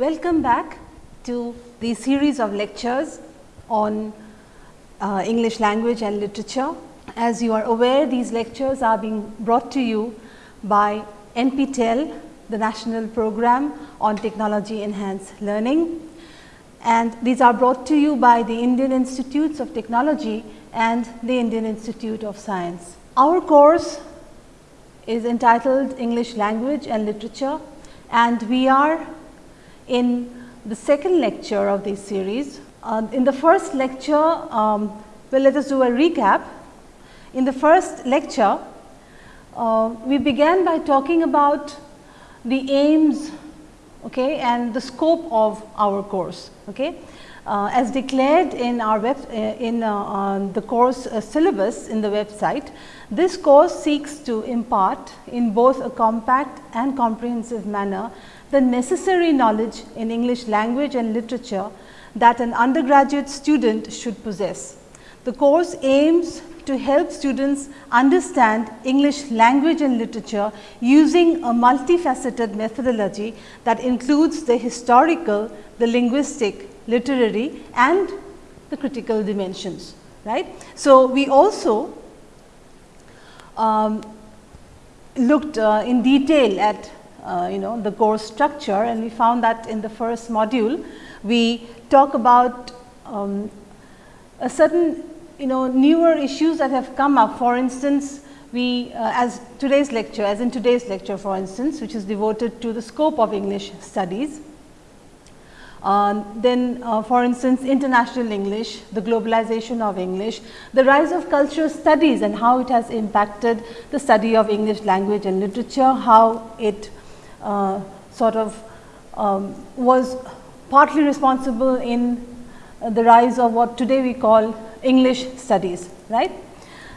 Welcome back to the series of lectures on uh, English language and literature. As you are aware, these lectures are being brought to you by NPTEL, the national program on technology enhanced learning. And these are brought to you by the Indian Institutes of Technology and the Indian Institute of Science. Our course is entitled English language and literature and we are in the second lecture of this series. Uh, in the first lecture, um, well let us do a recap. In the first lecture, uh, we began by talking about the aims okay, and the scope of our course. Okay. Uh, as declared in our web uh, in uh, the course uh, syllabus in the website, this course seeks to impart in both a compact and comprehensive manner the necessary knowledge in English language and literature that an undergraduate student should possess. The course aims to help students understand English language and literature using a multifaceted methodology that includes the historical, the linguistic, literary and the critical dimensions. right? So, we also um, looked uh, in detail at uh, you know the course structure and we found that in the first module we talk about um, a certain you know newer issues that have come up for instance we uh, as today's lecture as in today's lecture for instance which is devoted to the scope of English studies. Uh, then uh, for instance international English, the globalization of English, the rise of cultural studies and how it has impacted the study of English language and literature, how it sort of um, was partly responsible in uh, the rise of what today we call English studies, right.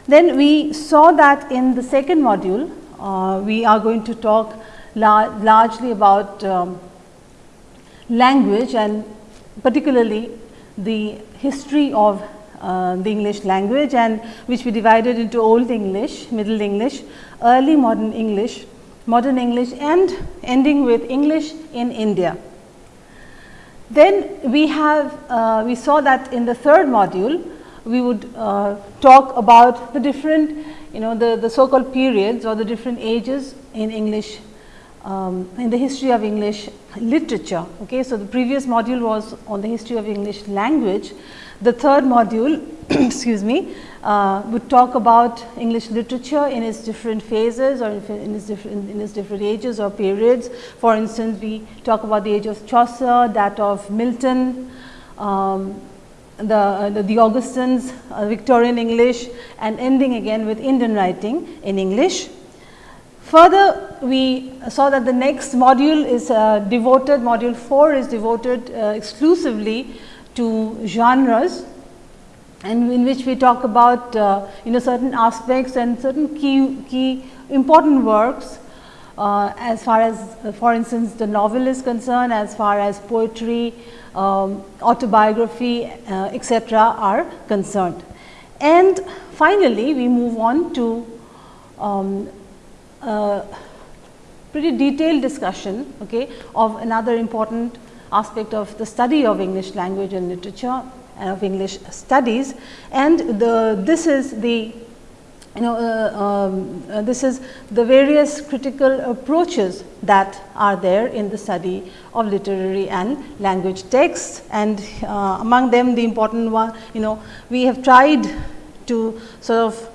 Then we saw that in the second module, uh, we are going to talk la largely about um, language and particularly the history of uh, the English language and which we divided into Old English, Middle English, Early Modern English, Modern English and ending with English in India. Then we have, uh, we saw that in the third module, we would uh, talk about the different, you know, the, the so called periods or the different ages in English, um, in the history of English literature. Okay. So, the previous module was on the history of English language. The third module, excuse me, uh, would talk about English literature in its different phases or in its different, in its different ages or periods. For instance, we talk about the age of Chaucer, that of Milton, um, the, uh, the, the, Augustans, uh, Victorian English and ending again with Indian writing in English. Further, we saw that the next module is uh, devoted, module 4 is devoted uh, exclusively to genres and in which we talk about uh, you know certain aspects and certain key, key important works uh, as far as uh, for instance the novel is concerned as far as poetry, um, autobiography uh, etc., are concerned. And finally, we move on to um, pretty detailed discussion okay, of another important aspect of the study of English language and literature of English studies. And the this is the you know uh, um, uh, this is the various critical approaches that are there in the study of literary and language texts. And uh, among them the important one you know we have tried to sort of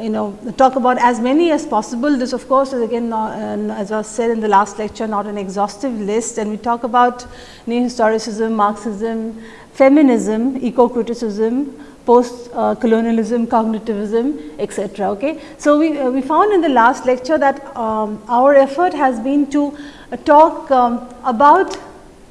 you know talk about as many as possible this of course is again uh, as I said in the last lecture not an exhaustive list and we talk about neo historicism, Marxism, feminism, eco criticism, post uh, colonialism, cognitivism etc. Okay. So, we, uh, we found in the last lecture that um, our effort has been to uh, talk um, about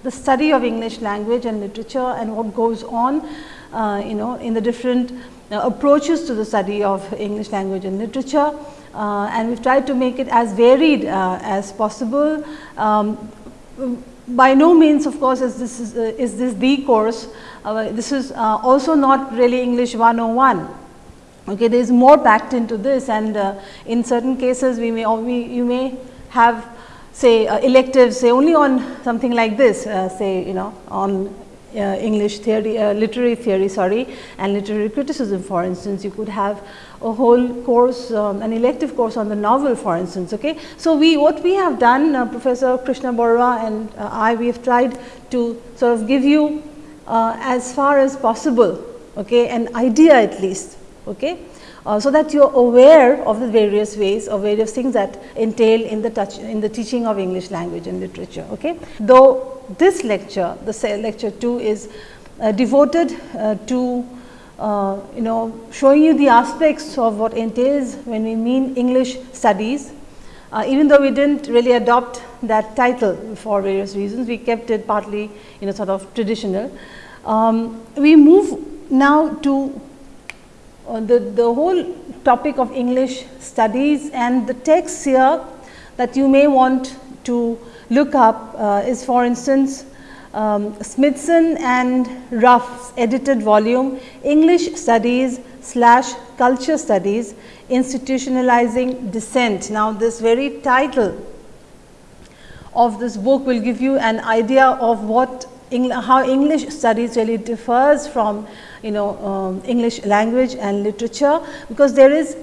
the study of English language and literature and what goes on uh, you know in the different approaches to the study of English language and literature uh, and we have tried to make it as varied as possible. Um, by no means of course is this is, is this the course uh, this is uh, also not really English 101. Okay, there is more packed into this and uh, in certain cases we may we, you may have say uh, electives say only on something like this uh, say you know on uh, English theory, uh, literary theory sorry and literary criticism for instance, you could have a whole course, um, an elective course on the novel for instance. Okay. So, we what we have done uh, Professor Krishna Borwa and uh, I we have tried to sort of give you uh, as far as possible okay, an idea at least. Okay. Uh, so that you are aware of the various ways or various things that entail in the touch in the teaching of English language and literature. Okay. Though this lecture, the lecture 2 is uh, devoted uh, to uh, you know showing you the aspects of what entails when we mean English studies. Uh, even though we did not really adopt that title for various reasons, we kept it partly you know sort of traditional. Um, we move now to uh, the, the whole topic of English studies and the texts here that you may want to look up uh, is for instance, um, Smithson and Ruff's edited volume English Studies slash Culture Studies Institutionalizing Dissent. Now, this very title of this book will give you an idea of what how English studies really differs from you know um, English language and literature, because there is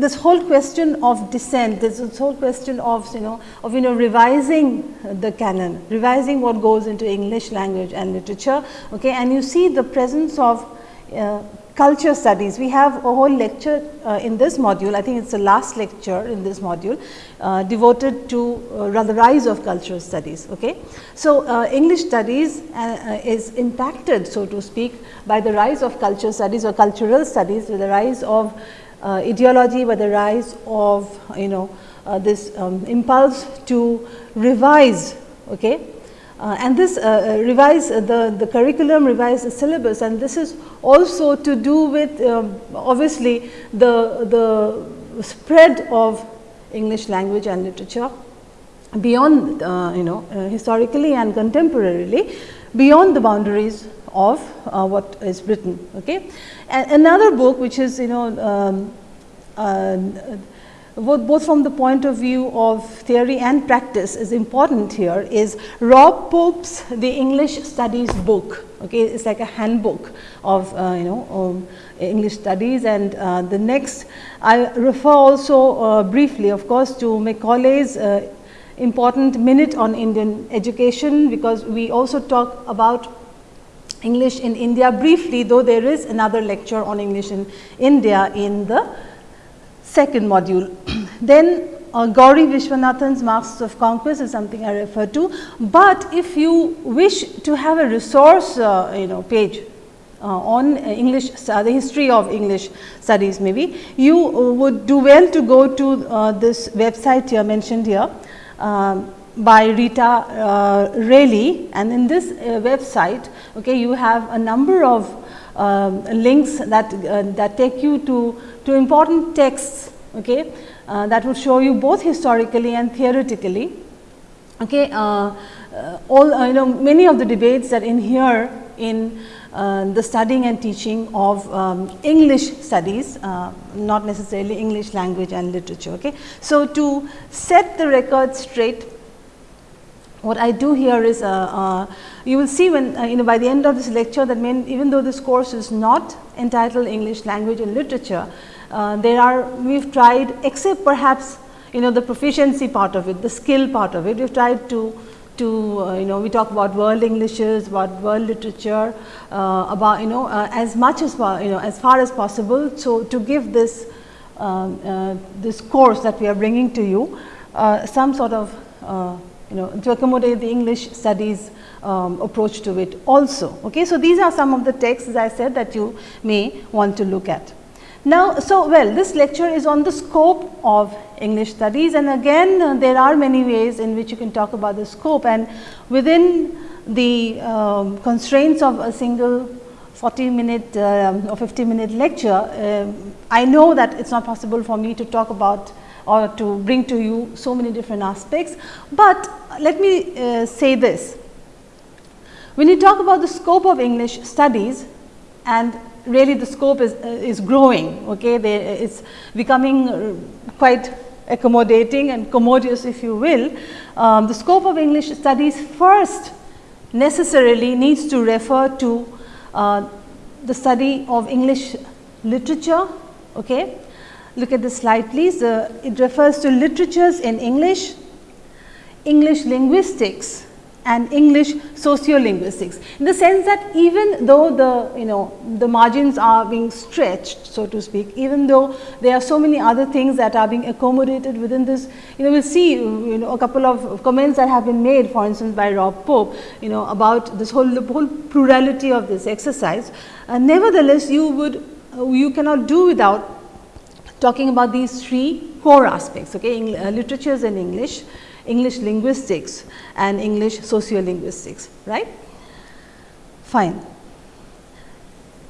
this whole question of dissent, this whole question of you know of you know revising the canon, revising what goes into English language and literature, okay, and you see the presence of uh, culture studies. We have a whole lecture uh, in this module, I think it is the last lecture in this module uh, devoted to uh, the rise of cultural studies. Okay. So, uh, English studies uh, uh, is impacted so to speak by the rise of culture studies or cultural studies with the rise of uh, ideology by the rise of you know uh, this um, impulse to revise okay uh, and this uh, uh, revise the the curriculum revise the syllabus and this is also to do with um, obviously the the spread of english language and literature beyond uh, you know historically and contemporarily beyond the boundaries of uh, what is written. Okay. And another book which is you know um, uh, both, from the point of view of theory and practice is important here is Rob Pope's The English Studies book. Okay, it's like a handbook of uh, you know um, English studies and uh, the next I refer also uh, briefly of course to Macaulay's uh, important minute on Indian education because we also talk about English in India briefly though there is another lecture on English in India in the second module. then uh, Gauri Viswanathan's Masks of Conquest is something I refer to, but if you wish to have a resource uh, you know page uh, on English the history of English studies maybe you would do well to go to uh, this website here mentioned here um, by Rita uh, Raley and in this uh, website okay, you have a number of um, links that, uh, that take you to, to important texts okay, uh, that would show you both historically and theoretically. Okay, uh, all you know many of the debates that in here in the studying and teaching of um, English studies, not necessarily English language and literature. Okay. So, to set the record straight what I do here is, uh, uh, you will see when uh, you know by the end of this lecture that main, even though this course is not entitled English language and literature, uh, there are we have tried except perhaps you know the proficiency part of it, the skill part of it, we have tried to to uh, you know we talk about world Englishes, about world literature, uh, about you know as much as you know as far as possible. So, to give this um, this course that we are bringing to you some sort of you know to accommodate the English studies um, approach to it also. Okay. So, these are some of the texts as I said that you may want to look at. Now, so well this lecture is on the scope of English studies and again uh, there are many ways in which you can talk about the scope and within the um, constraints of a single 40 minute uh, or 50 minute lecture, uh, I know that it is not possible for me to talk about or to bring to you so many different aspects. But let me uh, say this, when you talk about the scope of English studies and really the scope is, uh, is growing, okay, it's becoming uh, quite accommodating and commodious if you will, um, the scope of English studies first necessarily needs to refer to uh, the study of English literature. Okay. Look at the slide please, uh, it refers to literatures in English, English linguistics and English sociolinguistics. In the sense that even though the you know the margins are being stretched so to speak even though there are so many other things that are being accommodated within this you know we will see you know a couple of comments that have been made for instance by Rob Pope you know about this whole the whole plurality of this exercise. Uh, nevertheless you would uh, you cannot do without talking about these three core aspects okay uh, literatures in English English linguistics and English sociolinguistics, right? Fine.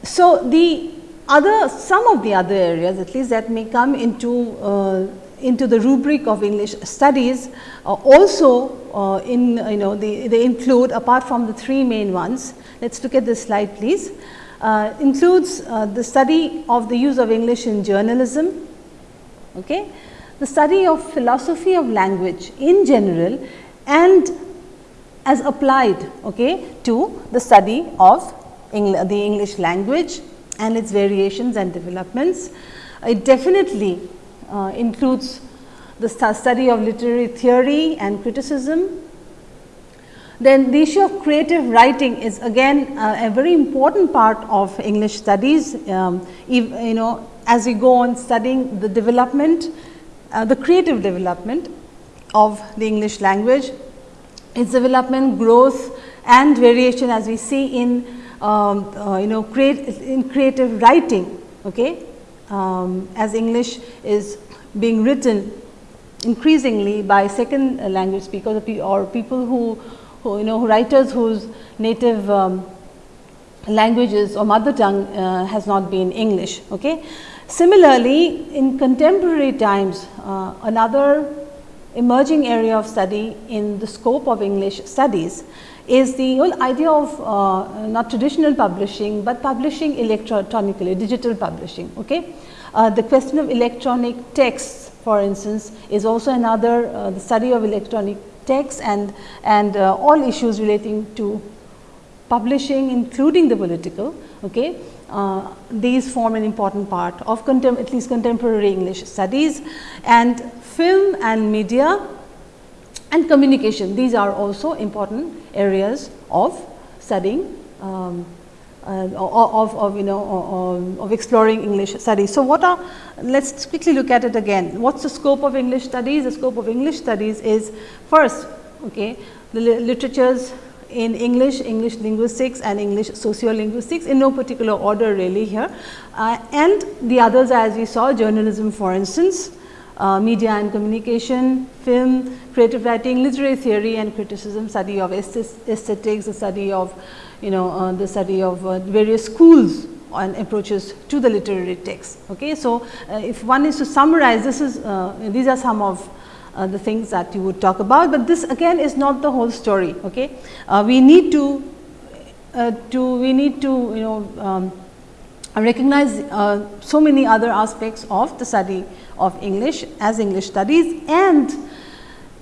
So, the other some of the other areas at least that may come into uh, into the rubric of English studies uh, also uh, in you know they, they include apart from the three main ones. Let us look at this slide please. Uh, includes uh, the study of the use of English in journalism, okay, the study of philosophy of language in general and as applied okay, to the study of Engl the English language and its variations and developments. It definitely uh, includes the st study of literary theory and criticism. Then the issue of creative writing is again uh, a very important part of English studies, um, if, you know as we go on studying the development uh, the creative development of the English language, its development, growth and variation as we see in um, uh, you know create in creative writing okay, um, as English is being written increasingly by second language speakers or people who, who you know writers whose native um, languages or mother tongue uh, has not been English. Okay. Similarly, in contemporary times, uh, another emerging area of study in the scope of English studies is the whole idea of uh, not traditional publishing, but publishing electronically, digital publishing. Okay? Uh, the question of electronic texts for instance, is also another uh, the study of electronic texts and, and uh, all issues relating to publishing including the political. Okay? Uh, these form an important part of at least contemporary English studies and film and media and communication. These are also important areas of studying um, of, of, you know of, exploring English studies. So, what are let us quickly look at it again. What is the scope of English studies? The scope of English studies is first okay, the literatures in English, English linguistics and English sociolinguistics in no particular order really here. Uh, and the others as we saw journalism for instance, uh, media and communication, film, creative writing, literary theory and criticism, study of aesthetics, the study of you know uh, the study of uh, various schools and approaches to the literary text. Okay. So, uh, if one is to summarize this is uh, these are some of uh, the things that you would talk about, but this again is not the whole story. Okay, we need to to we need to you know um, recognize uh, so many other aspects of the study of English as English studies and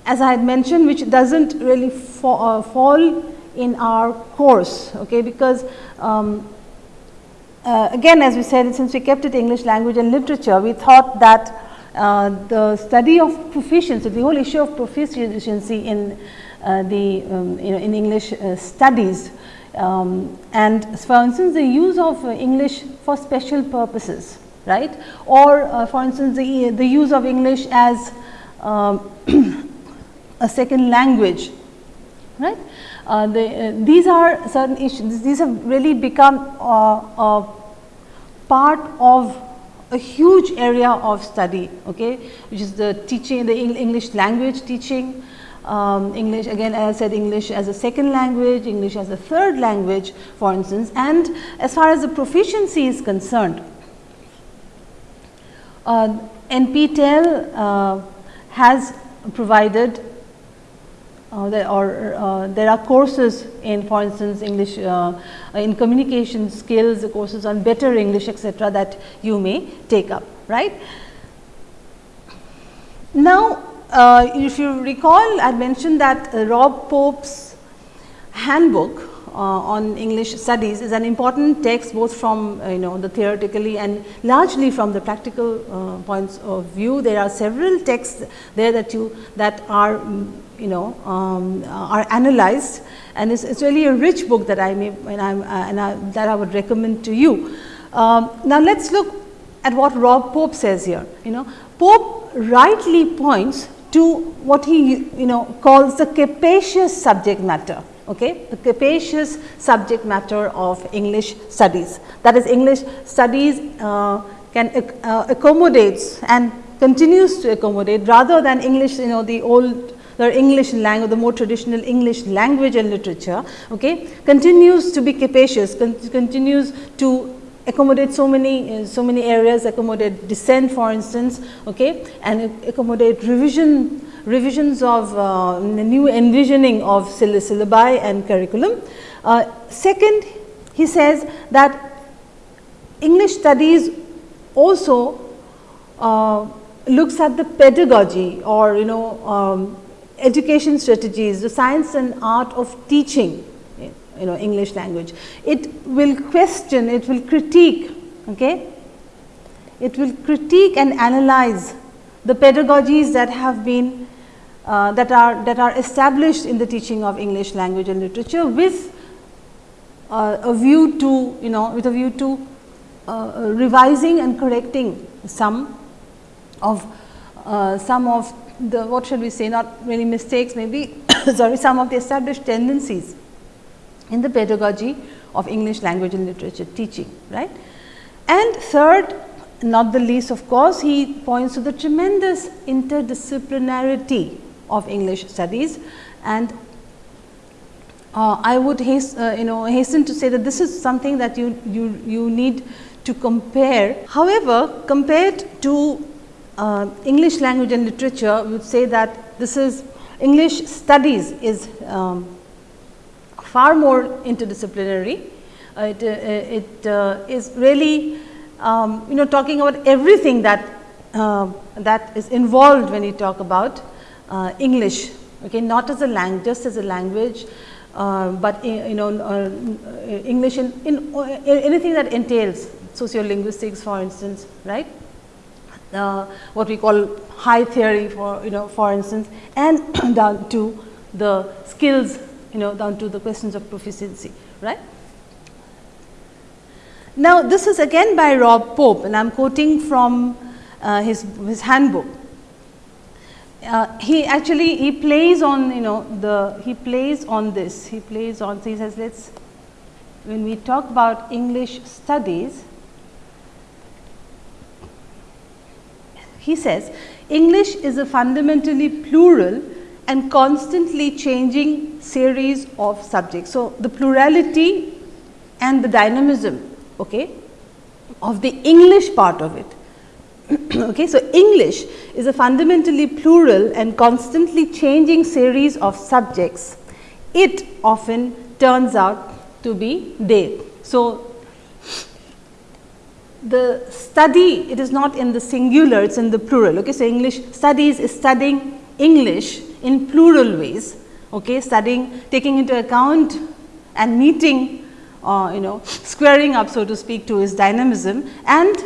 as I had mentioned which does not really fa uh, fall in our course okay, because um, uh, again as we said since we kept it English language and literature we thought that uh, the study of proficiency, the whole issue of proficiency in uh, the um, you know in English uh, studies um, and for instance the use of English for special purposes right? Or uh, for instance the, the use of English as um, a second language right. Uh, the, these are certain issues. These have really become a part of a huge area of study, okay, which is the teaching, the English language teaching, um, English again as I said English as a second language, English as a third language for instance and as far as the proficiency is concerned, uh, NPTEL uh, has provided uh, there are uh, there are courses in for instance English uh, in communication skills courses on better English etc., that you may take up right. Now, uh, if you recall I mentioned that uh, Rob Pope's handbook uh, on English studies is an important text both from uh, you know the theoretically and largely from the practical uh, points of view. There are several texts there that you that are mm, you know um, are analyzed and it's, really a rich book that I may and, I'm, and I, that I would recommend to you. Um, now, let us look at what Rob Pope says here. You know, Pope rightly points to what he you know calls the capacious subject matter. Okay, the capacious subject matter of English studies. That is, English studies uh, can uh, accommodates and continues to accommodate rather than English, you know, the old the English language, the more traditional English language and literature, okay, continues to be capacious, con continues to accommodate so many uh, so many areas accommodate dissent for instance okay? And accommodate revision revisions of uh, new envisioning of syllabi and curriculum. Uh, second he says that english studies also uh, looks at the pedagogy or you know um, education strategies the science and art of teaching you know English language. It will question, it will critique, okay? It will critique and analyze the pedagogies that have been uh, that are that are established in the teaching of English language and literature with uh, a view to you know with a view to uh, revising and correcting some of uh, some of the what should we say not really mistakes maybe sorry some of the established tendencies in the pedagogy of English language and literature teaching, right. And third, not the least of course, he points to the tremendous interdisciplinarity of English studies and uh, I would hasten, uh, you know hasten to say that this is something that you, you, you need to compare. However, compared to uh, English language and literature, we would say that this is English studies is um, far more interdisciplinary. Uh, it, uh, it uh, is really um, you know talking about everything that uh, that is involved when you talk about uh, English, okay, not as a language, just as a language, uh, but you know English in, in, in, anything that entails sociolinguistics for instance, right. what we call high theory for you know for instance and down to the skills you know down to the questions of proficiency, right. Now, this is again by Rob Pope and I am quoting from uh, his, his handbook. Uh, he actually he plays on you know the he plays on this he plays on so he says let's when we talk about English studies he says English is a fundamentally plural and constantly changing series of subjects. So, the plurality and the dynamism okay, of the English part of it. okay. So, English is a fundamentally plural and constantly changing series of subjects. It often turns out to be they. So, the study it is not in the singular it is in the plural. Okay. So, English studies is studying English in plural ways, okay, studying, taking into account and meeting, uh, you know, squaring up so to speak to his dynamism and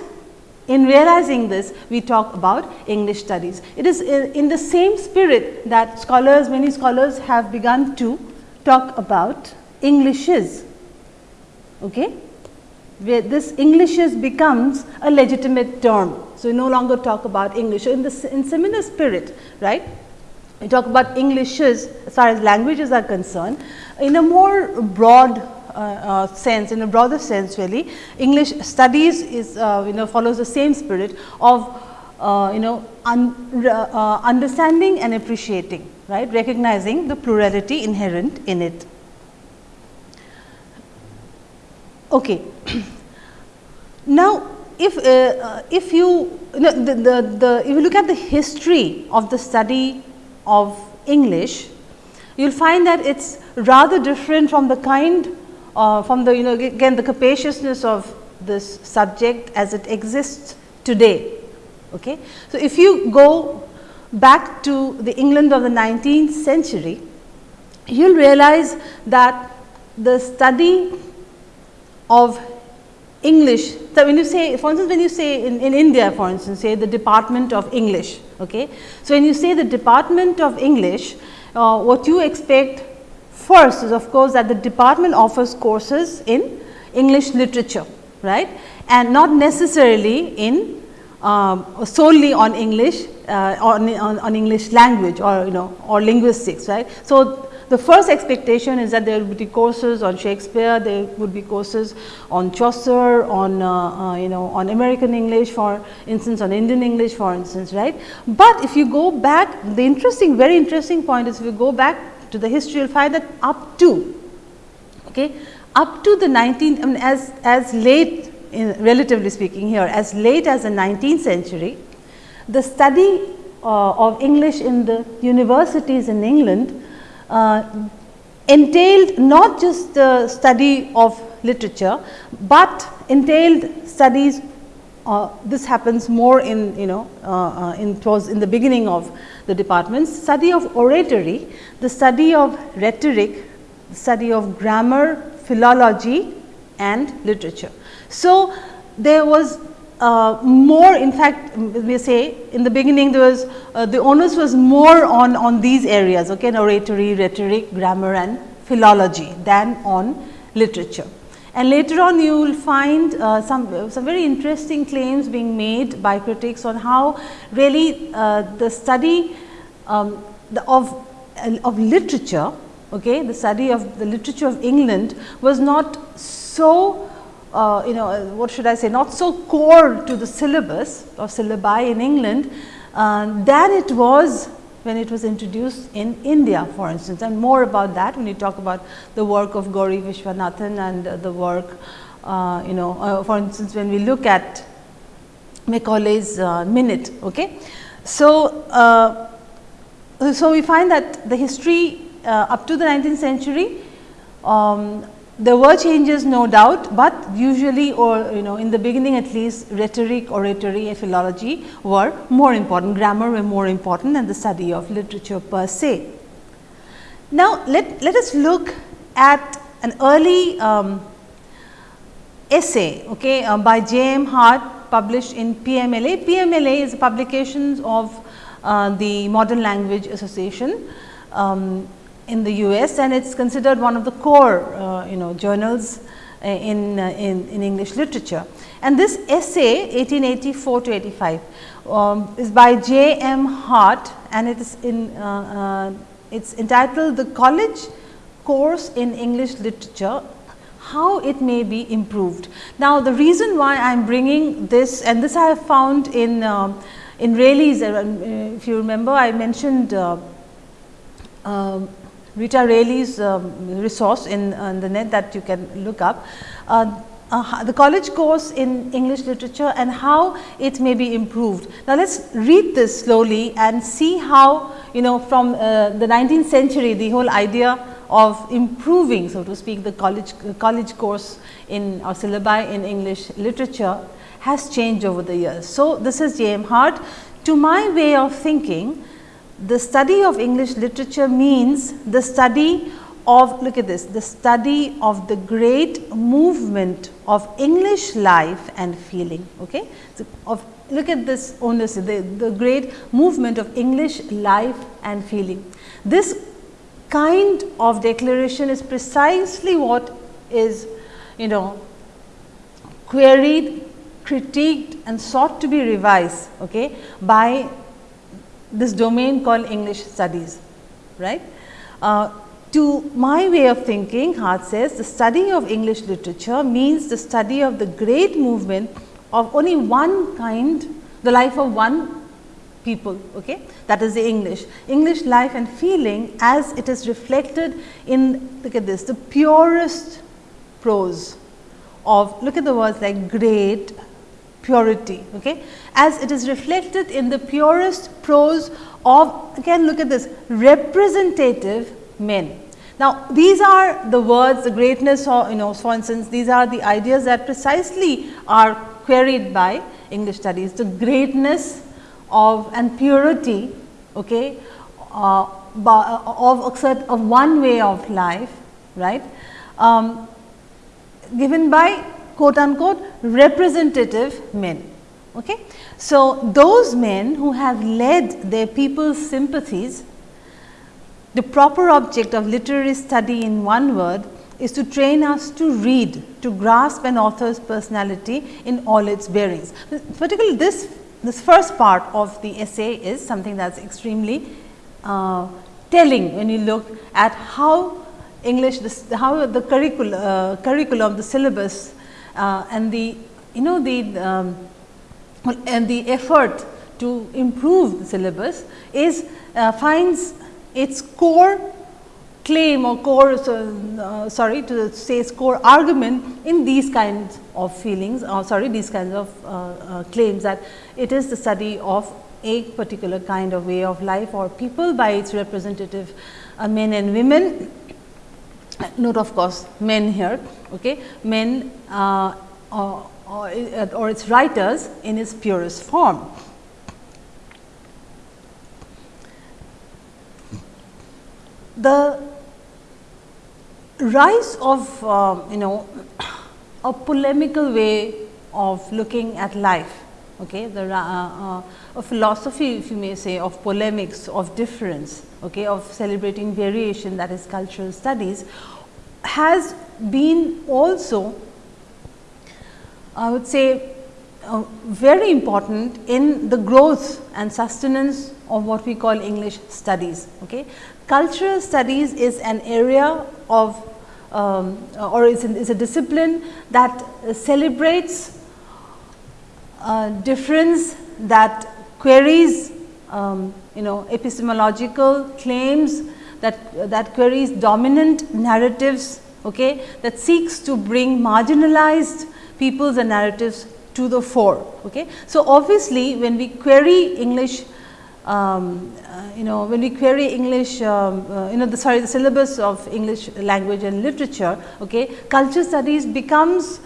in realizing this, we talk about English studies. It is in the same spirit that scholars, many scholars have begun to talk about Englishes, okay, where this Englishes becomes a legitimate term. So, we no longer talk about English in the in similar spirit, right we talk about Englishes as far as languages are concerned in a more broad uh, uh, sense, in a broader sense really, English studies is uh, you know follows the same spirit of uh, you know un, uh, understanding and appreciating, right, recognizing the plurality inherent in it. Okay. now, if uh, if you, you know, the, the, the if you look at the history of the study of English, you will find that it is rather different from the kind uh, from the you know again the capaciousness of this subject as it exists today. Okay. So, if you go back to the England of the 19th century, you will realize that the study of English. So, when you say for instance, when you say in, in India for instance say the department of English. Okay. So, when you say the department of English, uh, what you expect first is of course, that the department offers courses in English literature right and not necessarily in um, solely on English uh, on, on, on English language or you know or linguistics right. So, the first expectation is that there would be courses on Shakespeare, there would be courses on Chaucer, on uh, uh, you know on American English for instance, on Indian English for instance, right. But if you go back, the interesting, very interesting point is if you go back to the history, you will find that up to, okay, up to the 19th, I mean as, as late in relatively speaking here, as late as the 19th century, the study uh, of English in the universities in England uh, entailed not just the study of literature, but entailed studies uh, this happens more in you know uh, uh, in towards in the beginning of the departments study of oratory, the study of rhetoric, study of grammar, philology and literature. So, there was uh, more in fact we say in the beginning there was uh, the onus was more on, on these areas okay, oratory, rhetoric, grammar and philology than on literature. And later on you will find uh, some, some very interesting claims being made by critics on how really uh, the study um, the of, of literature, okay, the study of the literature of England was not so uh, you know uh, what should I say not so core to the syllabus or syllabi in England uh, than it was when it was introduced in India for instance and more about that when you talk about the work of Gauri Viswanathan and uh, the work uh, you know uh, for instance when we look at Macaulay's minute. Okay. So, so we find that the history up to the 19th century um, there were changes no doubt, but usually or you know in the beginning at least rhetoric, oratory and philology were more important, grammar were more important than the study of literature per se. Now, let, let us look at an early um, essay okay, uh, by J. M. Hart published in PMLA. PMLA is publications of uh, the Modern Language Association. Um, in the US and it is considered one of the core uh, you know journals uh, in, uh, in, in, English literature. And this essay 1884 to 85 um, is by J. M. Hart and it is in uh, uh it's entitled the college course in English literature how it may be improved. Now, the reason why I am bringing this and this I have found in um, in Raley's uh, if you remember I mentioned um, Rita Raley's um, resource in, uh, the net that you can look up. Uh, uh, the college course in English literature and how it may be improved. Now, let us read this slowly and see how you know from uh, the 19th century the whole idea of improving so to speak the college college course in or syllabi in English literature has changed over the years. So, this is J. M. Hart. To my way of thinking, the study of English literature means the study of look at this the study of the great movement of English life and feeling. Okay? So, of look at this onus the, the great movement of English life and feeling. This kind of declaration is precisely what is you know queried, critiqued and sought to be revised okay, by this domain called English studies, right. Uh, to my way of thinking, Hart says the study of English literature means the study of the great movement of only one kind, the life of one people, okay? that is the English. English life and feeling as it is reflected in, look at this, the purest prose of, look at the words like great, purity, okay, as it is reflected in the purest prose of again look at this representative men. Now, these are the words the greatness or you know for instance, these are the ideas that precisely are queried by English studies the greatness of and purity okay, uh, of, of one way of life, right, um, given by quote unquote representative men. Okay. So, those men who have led their people's sympathies, the proper object of literary study in one word is to train us to read, to grasp an author's personality in all its bearings. Particularly this, this first part of the essay is something that is extremely uh, telling when you look at how English, this, how the curricul, uh, curriculum, the syllabus uh, and the you know the um, and the effort to improve the syllabus is uh, finds its core claim or core uh, sorry to say core argument in these kinds of feelings or sorry these kinds of uh, uh, claims that it is the study of a particular kind of way of life or people by its representative uh, men and women note of course men here okay? Men uh, or, or, or its writers in its purest form. The rise of uh, you know a polemical way of looking at life, okay, the, uh, uh, a philosophy if you may say of polemics, of difference, okay, of celebrating variation that is cultural studies has been also I would say uh, very important in the growth and sustenance of what we call English studies. Okay. Cultural studies is an area of um, or is, is, a discipline that celebrates uh, difference that queries um, you know epistemological claims that that queries dominant narratives okay, that seeks to bring marginalized peoples and narratives to the fore. Okay. So, obviously, when we query English um, uh, you know when we query English um, uh, you know the sorry the syllabus of English language and literature okay culture studies becomes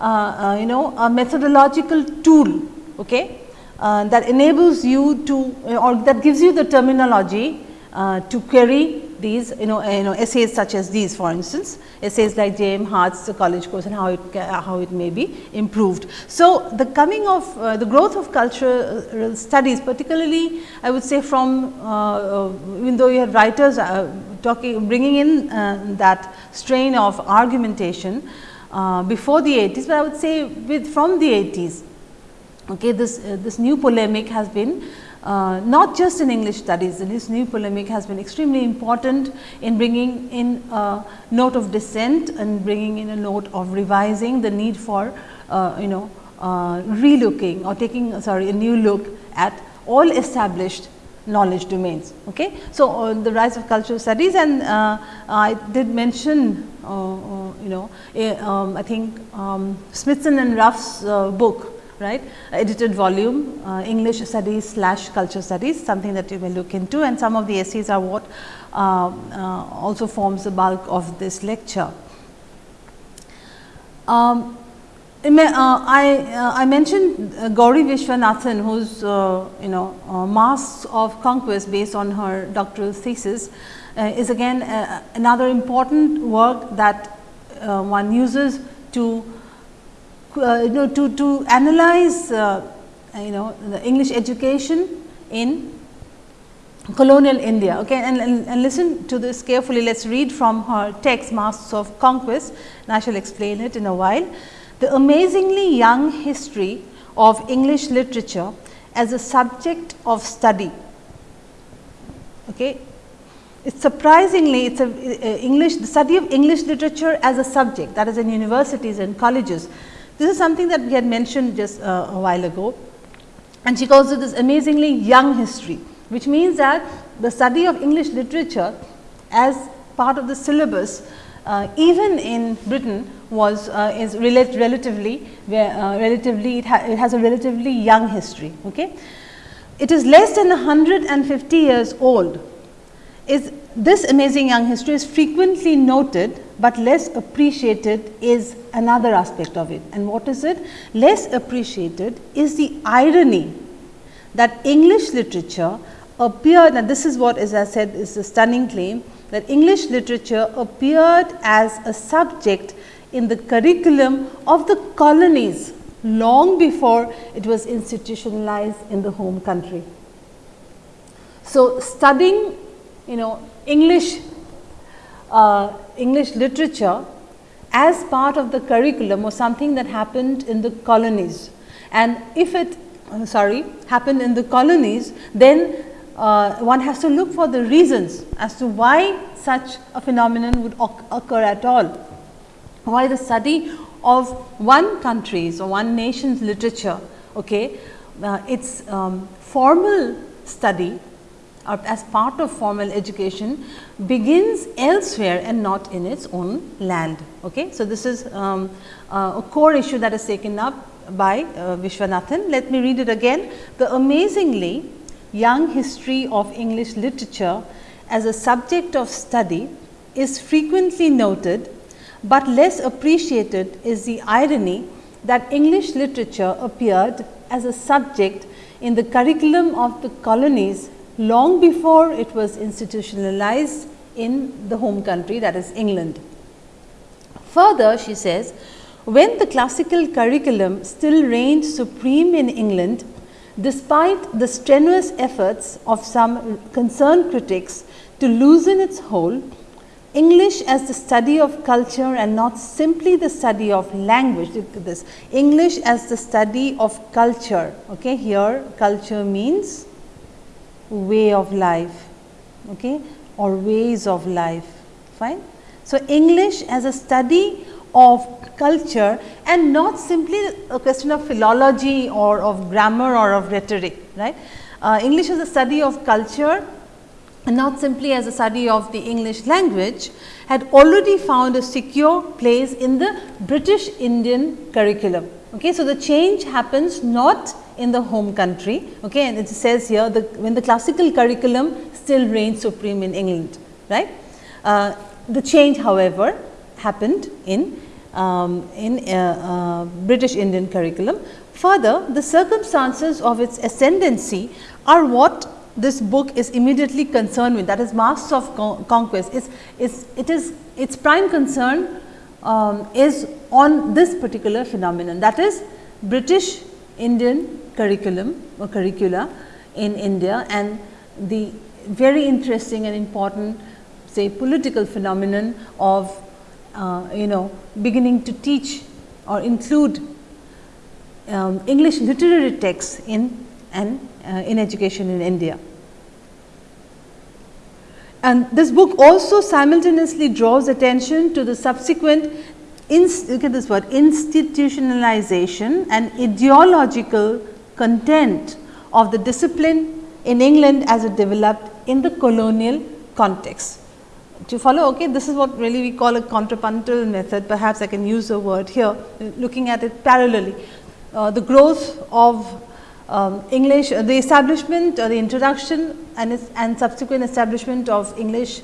uh, uh you know a methodological tool okay uh, that enables you to or that gives you the terminology uh, to query these you know, you know essays such as these for instance, essays like J. M. Hart's college course and how it how it may be improved. So, the coming of uh, the growth of cultural studies particularly I would say from uh, uh even though you had writers uh, talking bringing in uh, that strain of argumentation uh, before the 80s, but I would say with from the 80s okay, this this new polemic has been uh, not just in English studies, and this new polemic has been extremely important in bringing in a note of dissent and bringing in a note of revising the need for uh, you know uh, relooking or taking sorry a new look at all established knowledge domains. Okay. So, uh, the rise of cultural studies and uh, I did mention uh, uh you know um, I think um, Smithson and Ruff's uh, book right edited volume uh, English studies slash culture studies something that you may look into and some of the essays are what uh, uh, also forms the bulk of this lecture. Um, uh, I, uh, I mentioned uh, Gauri Viswanathan whose you know masks of conquest based on her doctoral thesis is again another important work that one uses to uh, you know to, to analyze uh, you know the English education in colonial India. Okay, and, and, and, listen to this carefully. Let us read from her text Masks of Conquest and I shall explain it in a while. The amazingly young history of English literature as a subject of study. Okay. It's surprisingly, it's a, uh, English, the study of English literature as a subject that is in universities and colleges this is something that we had mentioned just uh, a while ago and she calls it this amazingly young history, which means that the study of English literature as part of the syllabus uh, even in Britain was uh, is rel relatively where, uh, relatively it, ha it, has a relatively young history. Okay. It is less than 150 years old is this amazing young history is frequently noted, but less appreciated is another aspect of it. And what is it? Less appreciated is the irony that English literature appeared and this is what as I said is a stunning claim that English literature appeared as a subject in the curriculum of the colonies long before it was institutionalized in the home country. So, studying you know English uh, English literature as part of the curriculum was something that happened in the colonies and if it uh, sorry happened in the colonies then uh, one has to look for the reasons as to why such a phenomenon would occur at all. Why the study of one country's or one nation's literature, okay, uh, its um, formal study or as part of formal education begins elsewhere and not in its own land. Okay. So, this is um, uh, a core issue that is taken up by uh, Viswanathan. Let me read it again. The amazingly young history of English literature as a subject of study is frequently noted, but less appreciated is the irony that English literature appeared as a subject in the curriculum of the colonies long before it was institutionalized in the home country that is England. Further, she says, when the classical curriculum still reigned supreme in England, despite the strenuous efforts of some concerned critics to loosen its hold, English as the study of culture and not simply the study of language. Look at this English as the study of culture. Okay, here culture means way of life okay, or ways of life. Fine. So, English as a study of culture and not simply a question of philology or of grammar or of rhetoric. right? Uh, English as a study of culture and not simply as a study of the English language had already found a secure place in the British Indian curriculum. Okay. So, the change happens not in the home country okay, and it says here the when the classical curriculum still reigns supreme in England. right. Uh, the change however, happened in um, in uh, uh, British Indian curriculum. Further, the circumstances of its ascendancy are what this book is immediately concerned with that is masks of con conquest is, is it is its prime concern um, is on this particular phenomenon that is British Indian curriculum or curricula in India and the very interesting and important say political phenomenon of uh, you know beginning to teach or include um, English literary texts in and uh, in education in India. And this book also simultaneously draws attention to the subsequent look at this word institutionalization and ideological content of the discipline in England as it developed in the colonial context. To follow, okay, this is what really we call a contrapuntal method, perhaps I can use a word here, looking at it parallelly. Uh, the growth of um, English, uh, the establishment or the introduction and, and subsequent establishment of English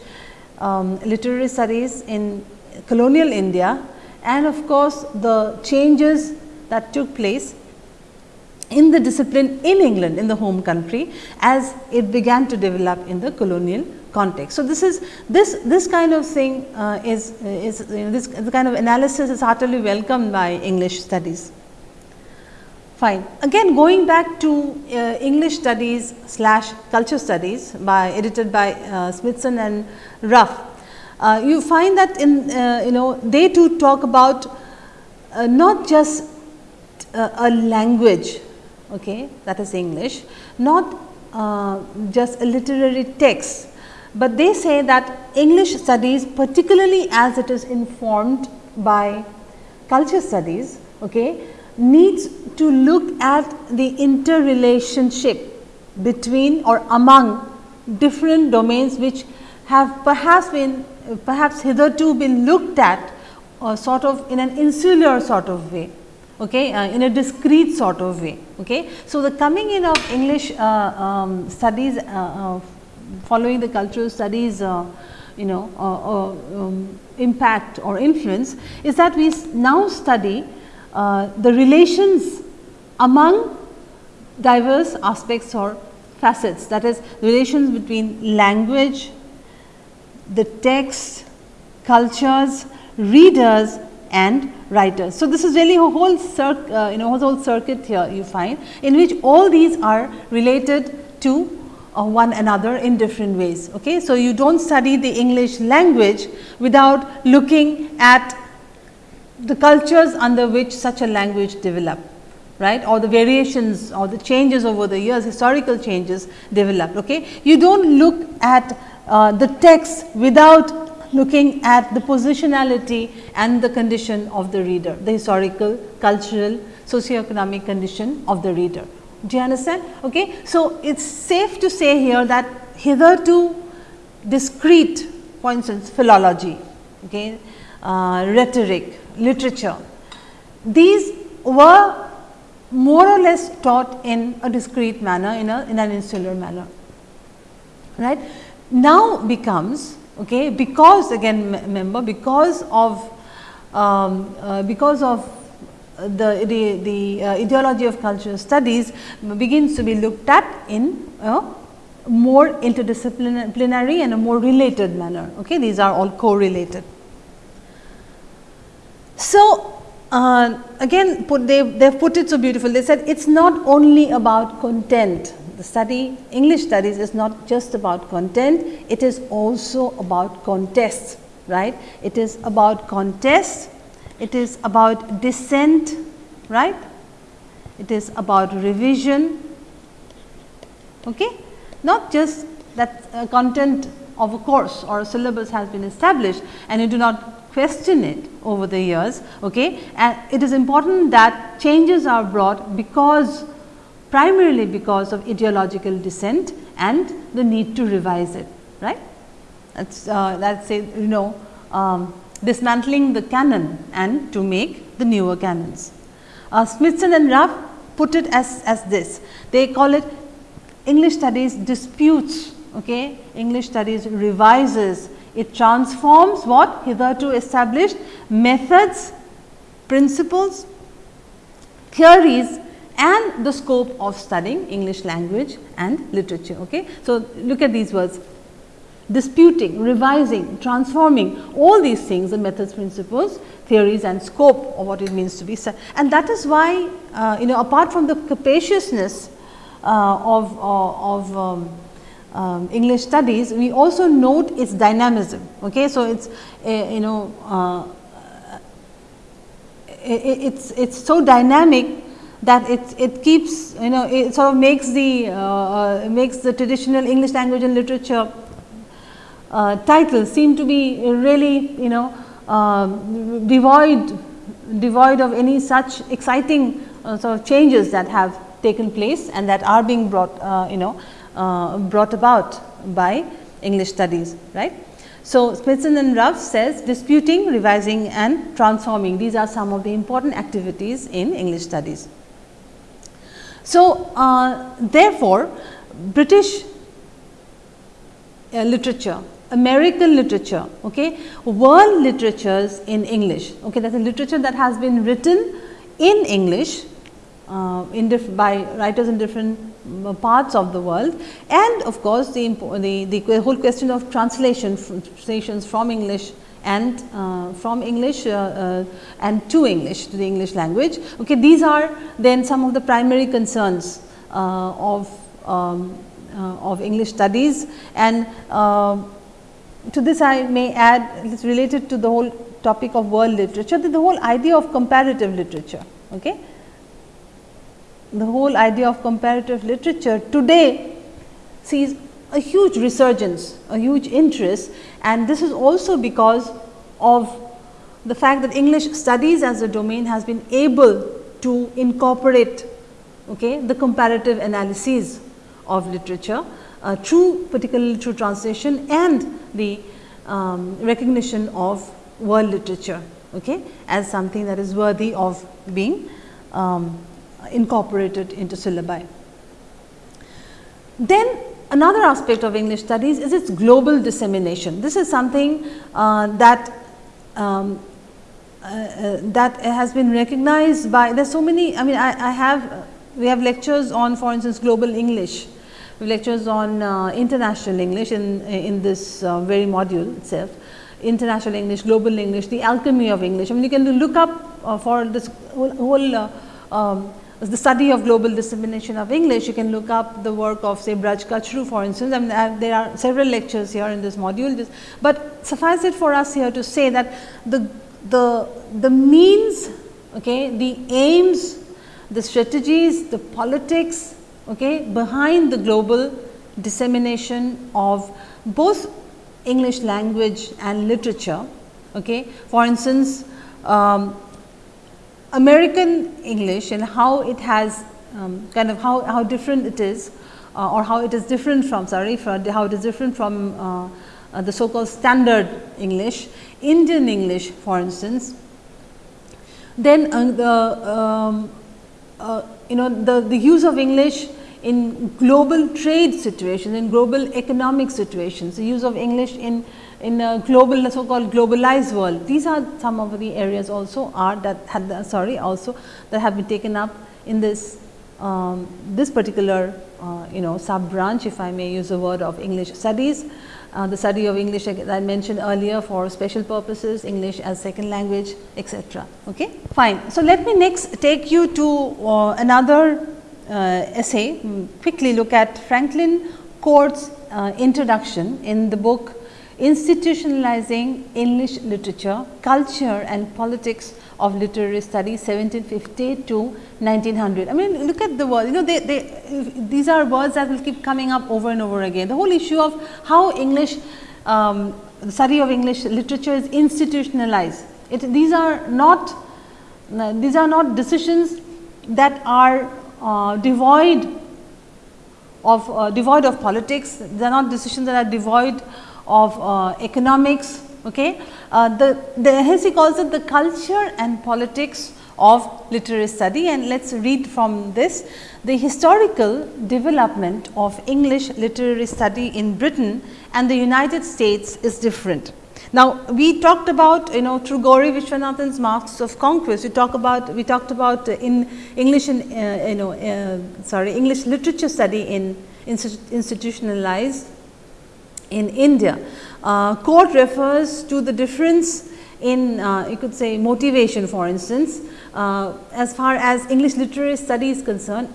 um, literary studies in colonial India and of course, the changes that took place in the discipline in England in the home country as it began to develop in the colonial context. So, this is this this kind of thing uh, is is you know, this kind of analysis is heartily welcomed by English studies. Fine. Again going back to uh, English studies slash culture studies by edited by uh, Smithson and Ruff, Uh, you find that in uh, you know they too talk about uh, not just uh, a language okay, that is English, not just a literary text, but they say that English studies particularly as it is informed by culture studies okay, needs to look at the interrelationship between or among different domains which have perhaps been perhaps hitherto been looked at uh, sort of in an insular sort of way okay, uh, in a discrete sort of way. Okay. So, the coming in of English uh, um, studies uh, uh, following the cultural studies uh, you know um, impact or influence is that we now study the relations among diverse aspects or facets that is relations between language, the text, cultures, readers and writers. So, this is really a whole circ, uh, you know whole circuit here you find in which all these are related to uh, one another in different ways. Okay? So, you do not study the English language without looking at the cultures under which such a language developed right or the variations or the changes over the years historical changes developed. Okay? You do not look at uh, the text without looking at the positionality and the condition of the reader, the historical, cultural, socio-economic condition of the reader. Do you understand? Okay. So, it is safe to say here that hitherto discrete for instance philology, okay, uh, rhetoric, literature, these were more or less taught in a discrete manner in, a, in an insular manner. Right. Now becomes okay, because again remember because of um, uh, because of the, the, the uh, ideology of cultural studies begins to be looked at in a more interdisciplinary and a more related manner. Okay? These are all correlated. So, uh, again put they they put it so beautiful they said it is not only about content the study English studies is not just about content it is also about contests right it is about contests it is about dissent, right? It is about revision, okay? not just that uh, content of a course or a syllabus has been established and you do not question it over the years. Okay? And it is important that changes are brought because primarily because of ideological dissent and the need to revise it. Right? That's uh, that's say you know um, dismantling the canon and to make the newer canons. Uh, Smithson and Ruff put it as, as this, they call it English studies disputes, okay? English studies revises, it transforms what hitherto established methods, principles, theories and the scope of studying English language and literature. Okay? So, look at these words disputing, revising, transforming all these things the methods, principles, theories and scope of what it means to be said. And that is why uh, you know apart from the capaciousness uh, of, uh, of um, um, English studies, we also note its dynamism. Okay? So, it is you know uh, it, it's it's so dynamic that it, it keeps you know it sort of makes the uh, uh, makes the traditional English language and literature uh, titles seem to be really you know uh, devoid devoid of any such exciting uh, sort of changes that have taken place and that are being brought uh, you know brought about by English studies right. So, Smithson and Ruff says disputing, revising and transforming these are some of the important activities in English studies. So, uh, therefore, British literature American literature, okay, world literatures in English. Okay, that is a literature that has been written in English uh, in by writers in different uh, parts of the world and of course, the, the, the whole question of translation translations from English and uh, from English uh, uh, and to English to the English language. Okay, these are then some of the primary concerns of um, of English studies and to this I may add it is related to the whole topic of world literature the whole idea of comparative literature. Okay. The whole idea of comparative literature today sees a huge resurgence, a huge interest and this is also because of the fact that English studies as a domain has been able to incorporate okay, the comparative analyses of literature uh, through particularly through translation and the um, recognition of world literature okay, as something that is worthy of being um, incorporated into syllabi. Then another aspect of English studies is its global dissemination. This is something uh, that um, uh, uh, that has been recognized by there are so many I mean I, I have we have lectures on for instance global English lectures on uh, international English in, in this uh, very module itself, international English, global English, the alchemy of English. I mean you can look up uh, for this whole, whole uh, um, the study of global dissemination of English, you can look up the work of say Braj Kachru for instance, I mean uh, there are several lectures here in this module, but suffice it for us here to say that the, the, the means, okay, the aims, the strategies, the politics okay, behind the global dissemination of both English language and literature. Okay. For instance, um, American English and how it has um, kind of how, how different it is uh, or how it is different from sorry how it is different from uh, uh, the so called standard English, Indian English for instance. Then uh, the um, uh, you know the, the use of English in global trade situations, in global economic situations, the use of English in in a global so called globalized world. These are some of the areas also are that had sorry also that have been taken up in this um, this particular uh, you know sub branch if I may use the word of English studies. Uh, the study of English I mentioned earlier for special purposes, English as second language etc. Okay? Fine. So, let me next take you to uh, another uh, essay, hmm, quickly look at Franklin Court's uh, introduction in the book institutionalizing English literature, culture and politics of literary study 1750 to 1900. I mean look at the word you know they, they these are words that will keep coming up over and over again. The whole issue of how English um, study of English literature is institutionalized. It, these are not these are not decisions that are uh, devoid of uh, devoid of politics. They are not decisions that are devoid of uh, economics. Okay. Uh, the, the he calls it the culture and politics of literary study and let us read from this. The historical development of English literary study in Britain and the United States is different. Now, we talked about you know through Gauri Viswanathan's Masks of Conquest, we talk about we talked about in English in uh, you know uh, sorry English literature study in institutionalized in India. Uh, Court refers to the difference in uh, you could say motivation for instance, uh, as far as English literary study is concerned,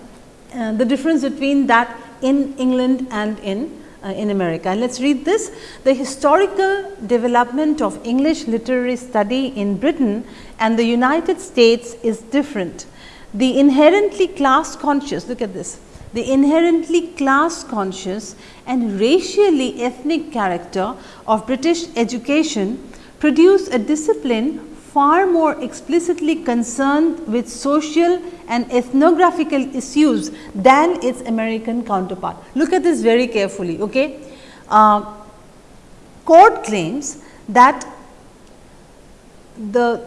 uh, the difference between that in England and in uh, in America. And let us read this. The historical development of English literary study in Britain and the United States is different. The inherently class conscious, look at this, the inherently class conscious and racially ethnic character of British education produce a discipline far more explicitly concerned with social and ethnographical issues than its American counterpart. Look at this very carefully. Okay? Uh, Court claims that the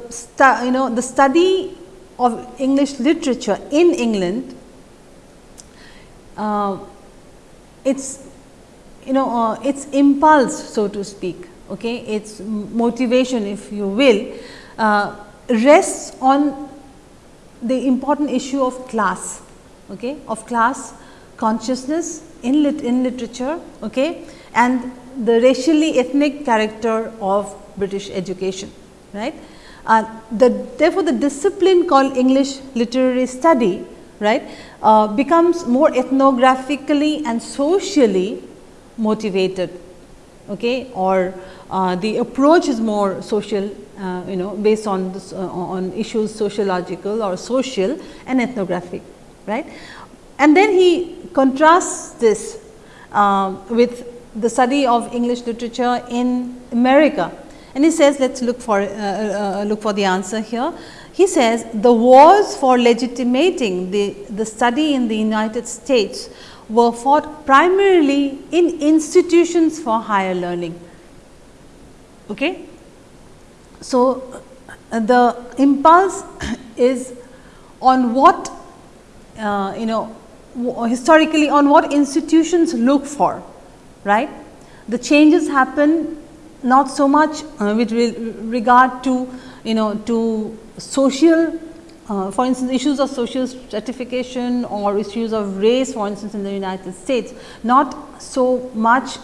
you know the study of English literature in England uh, its you know uh, its impulse so to speak okay? Its motivation if you will uh, rests on the important issue of class okay? Of class consciousness in lit in literature okay? And the racially ethnic character of british education right? Uh, the therefore the discipline called english literary study right uh, becomes more ethnographically and socially motivated okay or uh, the approach is more social uh, you know based on this, uh, on issues sociological or social and ethnographic right? And then he contrasts this uh, with the study of english literature in america. And he says let us look for uh, uh, look for the answer here he says the wars for legitimating the, the study in the United States were fought primarily in institutions for higher learning. Okay? So, uh, the impulse is on what uh, you know historically on what institutions look for, right. The changes happen not so much uh, with re regard to you know to social uh, for instance, issues of social stratification or issues of race for instance, in the United States, not so much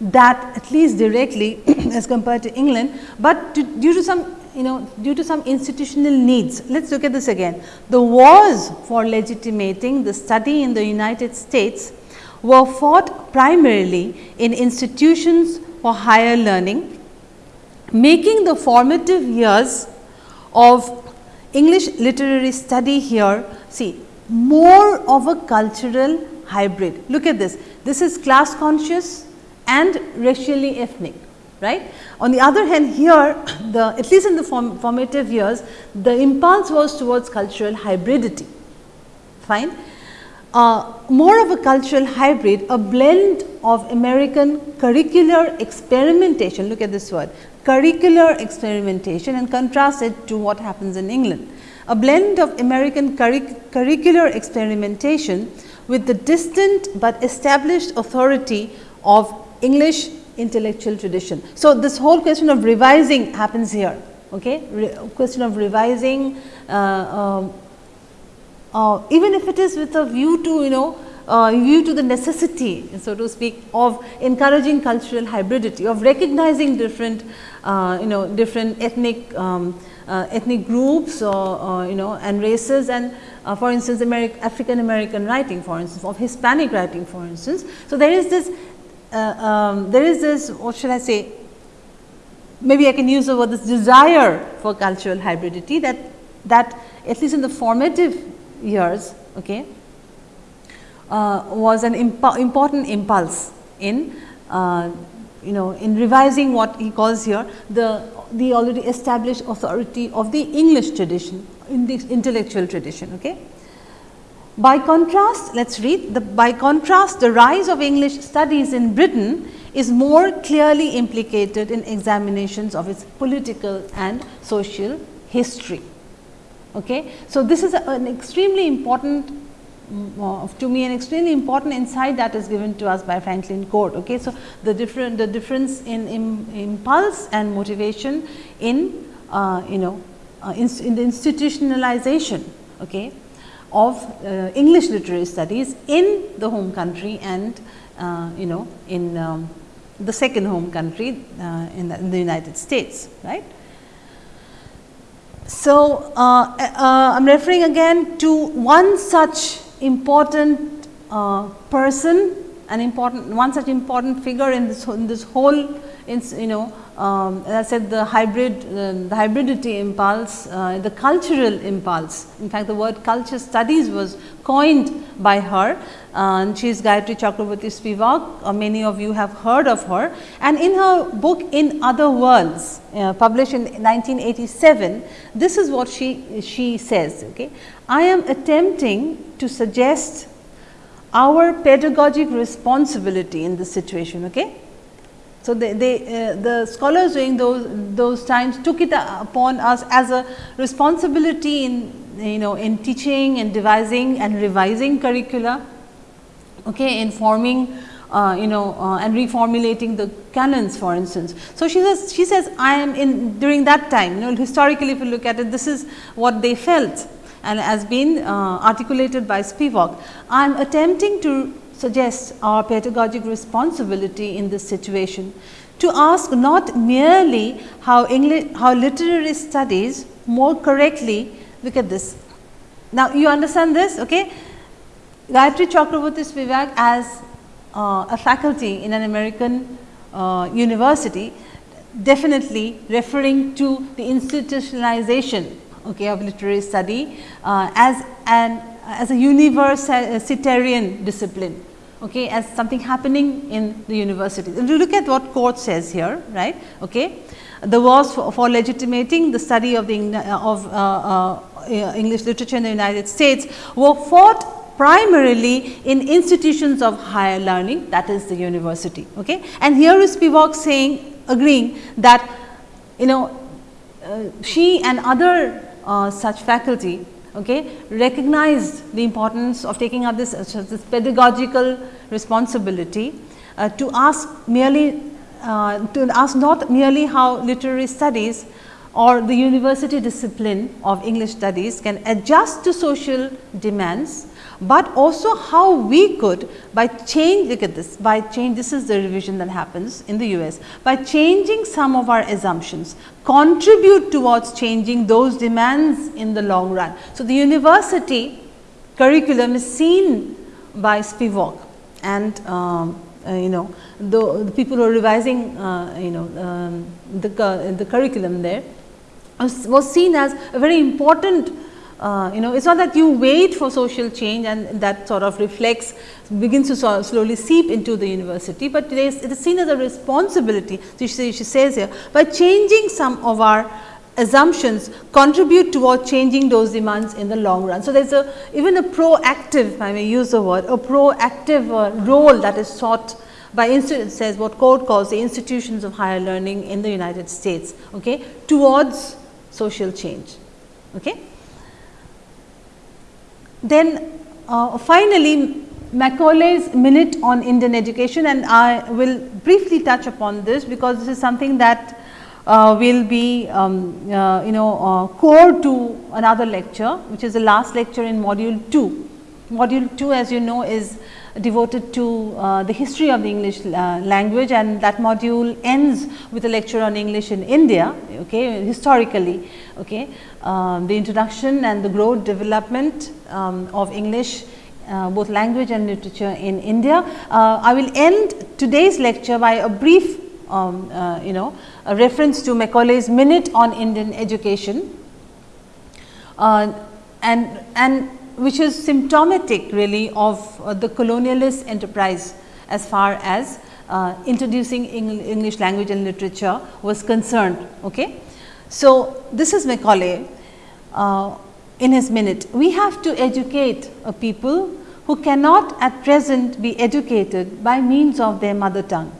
that at least directly as compared to England, but to, due to some you know due to some institutional needs. Let us look at this again. The wars for legitimating the study in the United States were fought primarily in institutions for higher learning, making the formative years of English literary study here see more of a cultural hybrid. Look at this, this is class conscious and racially ethnic right. On the other hand here the at least in the form, formative years the impulse was towards cultural hybridity fine. Uh, more of a cultural hybrid a blend of American curricular experimentation look at this word curricular experimentation and contrast it to what happens in England. A blend of American curricular experimentation with the distant but established authority of English intellectual tradition. So, this whole question of revising happens here, okay? Re question of revising uh, uh, uh, even if it is with a view to you know uh, view to the necessity so to speak of encouraging cultural hybridity of recognizing different you know different ethnic um, uh, ethnic groups or you know and races and uh, for instance American, African American writing for instance of Hispanic writing for instance. So, there is this uh, um, there is this what should I say maybe I can use the word this desire for cultural hybridity that that at least in the formative years okay, uh, was an imp important impulse in uh, you know in revising what he calls here the the already established authority of the English tradition in the intellectual tradition. Okay. By contrast, let us read the by contrast the rise of English studies in Britain is more clearly implicated in examinations of its political and social history. Okay. So, this is a, an extremely important to me an extremely important insight that is given to us by Franklin Court. Okay. So, the different the difference in, in impulse and motivation in uh, you know uh, in, in, the institutionalization okay, of uh, English literary studies in the home country and uh, you know in um, the second home country uh, in the, in the United States right. So, I am referring again to one such important uh, person, an important one such important figure in this in this whole in, you know um, as I said the hybrid uh, the hybridity impulse, uh, the cultural impulse. In fact, the word culture studies was coined by her and she is Gayatri Chakravorty Spivak. Many of you have heard of her and in her book In Other Worlds uh, published in 1987, this is what she, she says. Okay. I am attempting to suggest our pedagogic responsibility in this situation. Okay. So, they, they uh, the scholars during those, those times took it upon us as a responsibility in you know in teaching and devising and revising curricula, okay, in forming uh, you know uh, and reformulating the canons for instance. So, she says she says I am in during that time you know historically if you look at it this is what they felt and has been uh, articulated by Spivak. I am attempting to suggest our pedagogic responsibility in this situation to ask not merely how English, how literary studies more correctly look at this. Now, you understand this okay? Gayatri Chakravorty Spivak as uh, a faculty in an American uh, university definitely referring to the institutionalization okay, of literary study uh, as an as a universitarian discipline okay, as something happening in the university. And look at what court says here, right. Okay. The wars for, for legitimating the study of the of uh, uh, uh, English literature in the United States were fought primarily in institutions of higher learning that is the university. Okay. And here is Spivak saying agreeing that you know uh, she and other uh, such faculty okay, recognized the importance of taking up this, uh, this pedagogical responsibility uh, to ask merely uh, to ask not merely how literary studies or the university discipline of English studies can adjust to social demands, but also how we could by change look at this by change this is the revision that happens in the US by changing some of our assumptions contribute towards changing those demands in the long run. So, the university curriculum is seen by Spivak and um, uh, you know the, the, people who are revising uh, you know um, the, the curriculum there was seen as a very important uh, you know it is not that you wait for social change and that sort of reflects begins to sort of slowly seep into the university, but it is, it is seen as a responsibility. So, she, she says here by changing some of our assumptions contribute toward changing those demands in the long run. So, there is a even a proactive I may use the word a proactive uh, role that is sought by institute says what Court calls the institutions of higher learning in the United States okay, towards social change. Okay. Then uh, finally, Macaulay's minute on Indian education and I will briefly touch upon this because this is something that uh, will be um, uh, you know uh, core to another lecture which is the last lecture in module 2. Module 2 as you know is devoted to uh, the history of the English uh, language and that module ends with a lecture on English in India okay, historically. Okay. Um, the introduction and the growth development um, of English uh, both language and literature in India. Uh, I will end today's lecture by a brief um, uh, you know a reference to Macaulay's minute on Indian education uh, and and which is symptomatic really of uh, the colonialist enterprise as far as uh, introducing English language and literature was concerned. Okay. So, this is Macaulay uh, in his minute. We have to educate a people who cannot at present be educated by means of their mother tongue.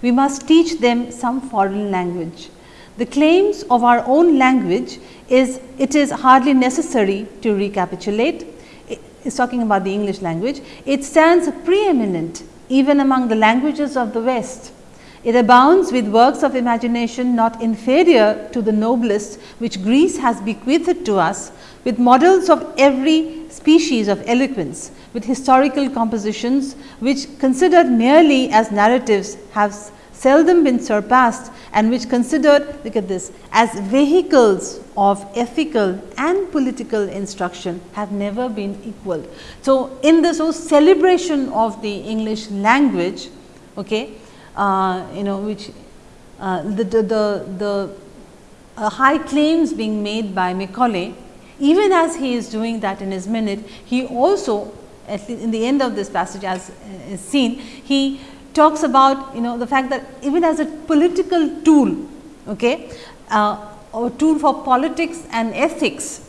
We must teach them some foreign language. The claims of our own language is it is hardly necessary to recapitulate is talking about the English language, it stands preeminent even among the languages of the West. It abounds with works of imagination not inferior to the noblest which Greece has bequeathed to us, with models of every species of eloquence, with historical compositions which considered merely as narratives have seldom been surpassed and which considered look at this as vehicles of ethical and political instruction have never been equaled. So, in this whole celebration of the English language, okay, uh, you know which uh, the, the, the, the uh, high claims being made by Macaulay, even as he is doing that in his minute, he also at least in the end of this passage as is seen, he talks about you know the fact that even as a political tool, okay, uh, a tool for politics and ethics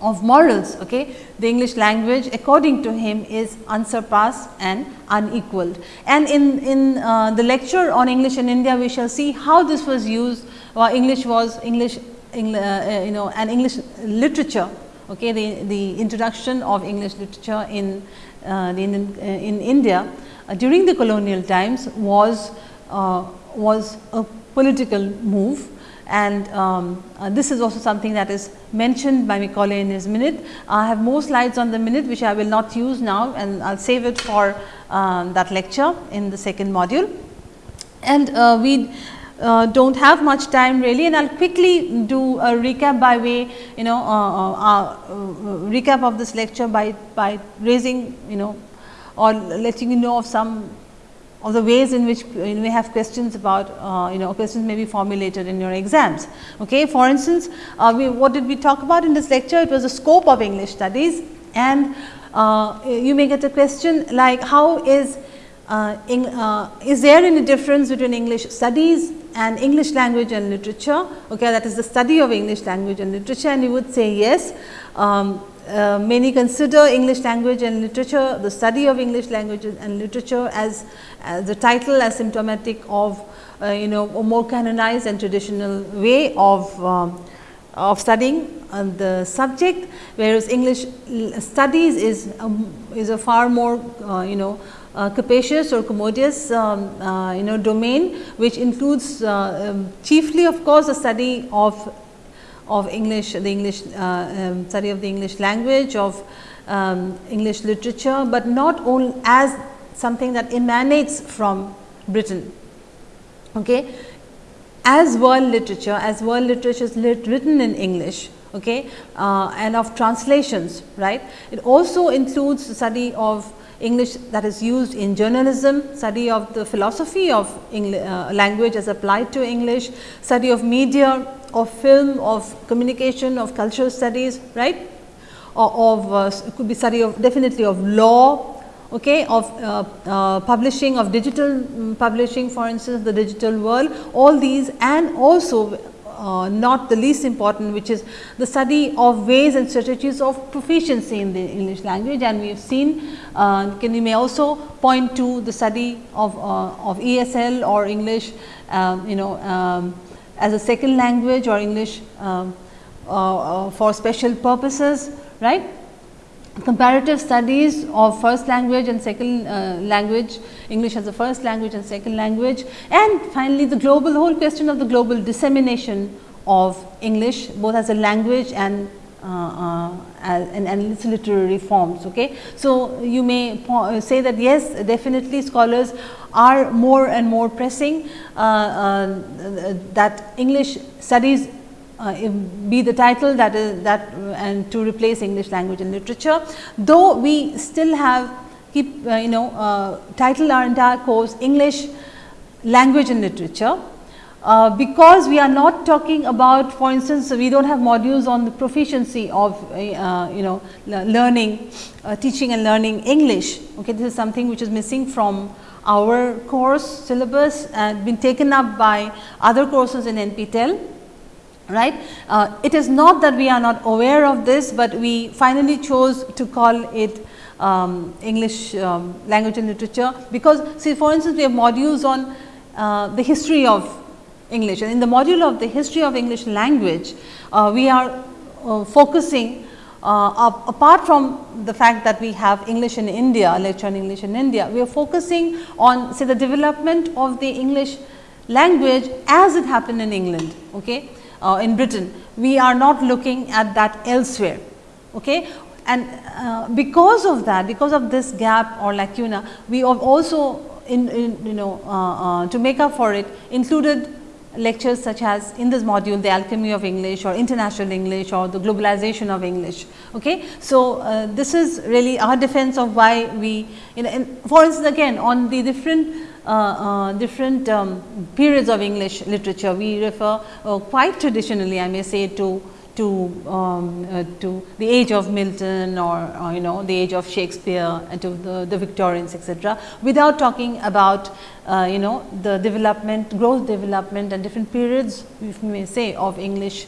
of morals, okay, the English language according to him is unsurpassed and unequaled. And in, in uh, the lecture on English in India, we shall see how this was used, or English was English, English uh, you know, and English literature, okay, the, the introduction of English literature in, uh, the, in, uh, in India uh, during the colonial times was, uh, was a political move and um, uh, this is also something that is mentioned by Macaulay in his minute. I have more slides on the minute which I will not use now and I will save it for um, that lecture in the second module. And uh, we uh, do not have much time really and I will quickly do a recap by way you know uh, uh, uh, recap of this lecture by, by raising you know or letting you know of some of the ways in which you may have questions about uh, you know questions may be formulated in your exams. Okay. For instance, uh, we, what did we talk about in this lecture? It was the scope of English studies and uh, you may get a question like how is uh, in, uh, is there any difference between English studies and English language and literature? Okay, that is the study of English language and literature and you would say yes. Um, uh, many consider English language and literature, the study of English language and literature as, the title as symptomatic of uh, you know a more canonized and traditional way of, um, of studying uh, the subject, whereas English studies is, um, is a far more uh, you know uh, capacious or commodious um, uh, you know domain which includes um, chiefly of course the study of of English the English uh, um, study of the English language of um, English literature, but not only as something that emanates from Britain. Okay. As world literature, as world literature is lit written in English okay, uh, and of translations, right. It also includes the study of English that is used in journalism, study of the philosophy of uh, language as applied to English, study of media, of film, of communication, of cultural studies, right, or of uh, could be study of definitely of law, okay, of uh, uh, publishing, of digital um, publishing for instance, the digital world, all these and also uh, not the least important which is the study of ways and strategies of proficiency in the English language. And we have seen uh, can we may also point to the study of, uh, of ESL or English um, you know um, as a second language or English um, uh, uh, for special purposes right? Comparative studies of first language and second uh, language, English as a first language and second language and finally, the global whole question of the global dissemination of English both as a language and and, and its literary forms. Okay. So, you may say that yes definitely scholars are more and more pressing uh, uh that English studies uh, be the title that is that and to replace English language and literature. Though we still have keep uh, you know uh, title our entire course English language and literature. Uh, because we are not talking about for instance, we do not have modules on the proficiency of uh, you know learning, uh, teaching and learning English. Okay, this is something which is missing from our course syllabus and been taken up by other courses in NPTEL right. Uh, it is not that we are not aware of this, but we finally chose to call it um, English um, language and literature, because see for instance, we have modules on uh, the history of English and in the module of the history of English language, uh, we are uh, focusing uh, apart from the fact that we have English in India, lecture on English in India, we are focusing on say the development of the English language as it happened in England. Okay uh, in Britain, we are not looking at that elsewhere. Okay? And uh, because of that, because of this gap or lacuna, we have also in, in you know uh, uh, to make up for it included lectures such as in this module the alchemy of English or international English or the globalization of English. Okay. So, uh, this is really our defense of why we you know, for instance again on the different uh, uh, different um, periods of English literature. We refer uh, quite traditionally I may say to to um, uh, to the age of Milton or, or, you know the age of Shakespeare and to the, the Victorians etc., without talking about uh, you know the development growth development and different periods if we may say of English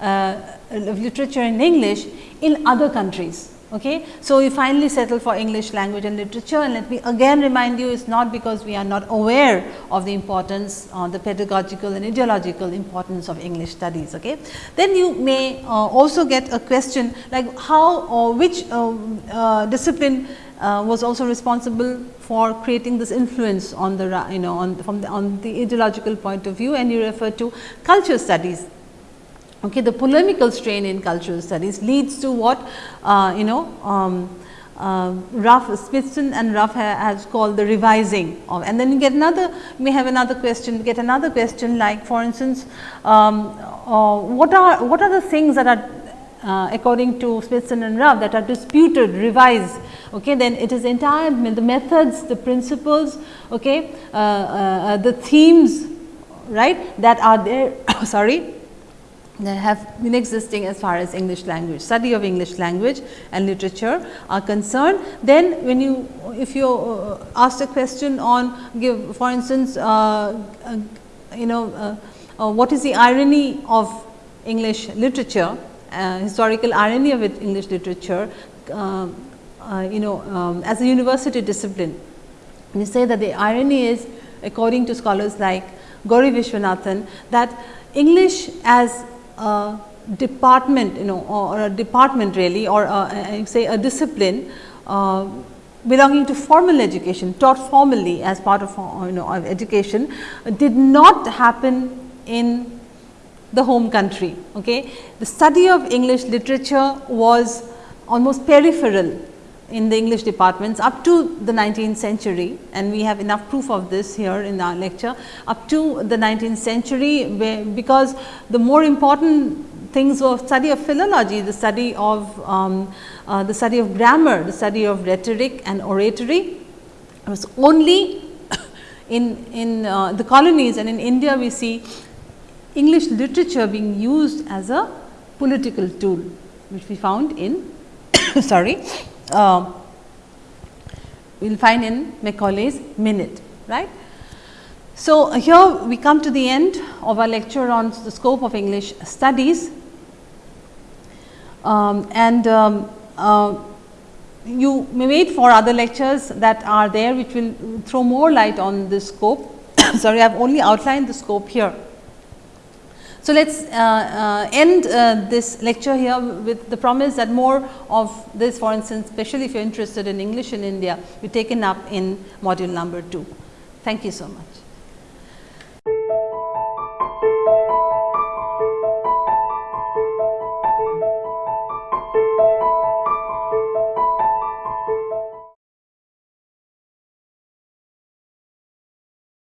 uh, of literature in English in other countries. Okay. So, we finally settle for English language and literature and let me again remind you it is not because we are not aware of the importance uh, the pedagogical and ideological importance of English studies. Okay. Then you may uh, also get a question like how or which uh, uh discipline uh, was also responsible for creating this influence on the you know on from the on the ideological point of view and you refer to culture studies Okay, the polemical strain in cultural studies leads to what uh, you know um, uh, Ruff Smithson and Ruff has called the revising of and then you get another you may have another question get another question like for instance um, uh, what are what are the things that are uh, according to Smithson and Ruff that are disputed revised? Okay then it is entire the methods the principles okay uh, uh, the themes right that are there sorry that have been existing as far as English language, study of English language and literature are concerned. Then when you, if you uh, ask a question on give for instance, uh, uh, you know uh, uh, what is the irony of English literature, uh, historical irony of it, English literature, you know um, as a university discipline. You say that the irony is according to scholars like Gauri Viswanathan that English as a department you know or a department really or a, say a discipline uh, belonging to formal education taught formally as part of you know of education did not happen in the home country. Okay. The study of English literature was almost peripheral in the English departments up to the 19th century and we have enough proof of this here in our lecture up to the 19th century because the more important things were study of philology, the study of um, uh, the study of grammar, the study of rhetoric and oratory. It was only in, in uh, the colonies and in India we see English literature being used as a political tool, which we found in sorry, uh, we will find in Macaulay's minute, right. So, here we come to the end of our lecture on the scope of English studies um, and um, uh, you may wait for other lectures that are there which will throw more light on this scope. Sorry, I have only outlined the scope here. So, let us uh, uh, end uh, this lecture here with the promise that more of this for instance, especially if you are interested in English in India, be taken up in module number 2. Thank you so much.